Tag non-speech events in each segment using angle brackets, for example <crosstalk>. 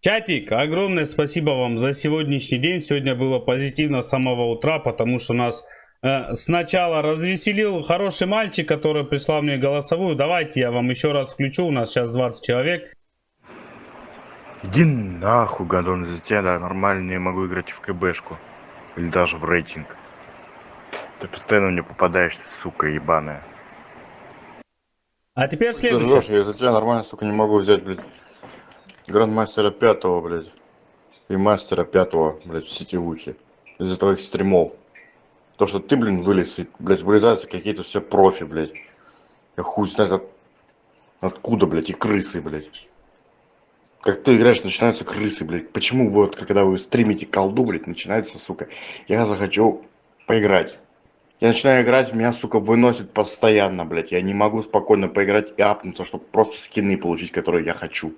Чатик, огромное спасибо вам за сегодняшний день. Сегодня было позитивно с самого утра, потому что нас э, сначала развеселил хороший мальчик, который прислал мне голосовую. Давайте я вам еще раз включу. У нас сейчас 20 человек. Иди нахуй, гадон, из-за тебя да, нормально не могу играть в КБшку. Или даже в рейтинг. Ты постоянно мне попадаешься, сука ебаная. А теперь Ты следующий. ржёшь, я из-за тебя нормально, сука, не могу взять, блядь, грандмастера пятого, блядь, и мастера пятого, блядь, в сетевухе. Из-за твоих стримов. То, что ты, блин, вылез, и, блядь, вылезаются какие-то все профи, блядь. Я хуй знает от... откуда, блядь, и крысы, блядь. Как ты играешь, начинаются крысы, блядь. Почему вот, когда вы стримите колду, блядь, начинается, сука, я захочу поиграть. Я начинаю играть, меня, сука, выносит постоянно, блядь. Я не могу спокойно поиграть и апнуться, чтобы просто скины получить, которые я хочу.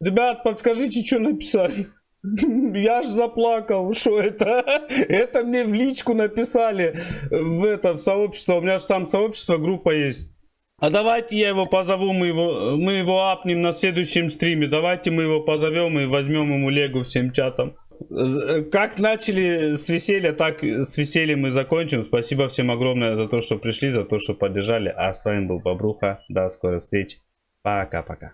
Ребят, подскажите, что написали. <laughs> Я ж заплакал, что это? <laughs> Это мне в личку написали в это, в сообщество. У меня же там сообщество, группа есть. А давайте я его позову, мы его, мы его апнем на следующем стриме. Давайте мы его позовем и возьмем ему легу всем чатом. З- Как начали с веселья, так с весельем и закончим. Спасибо всем огромное за то, что пришли, за то, что поддержали. А с вами был Бобруха. До скорых встреч. Пока-пока.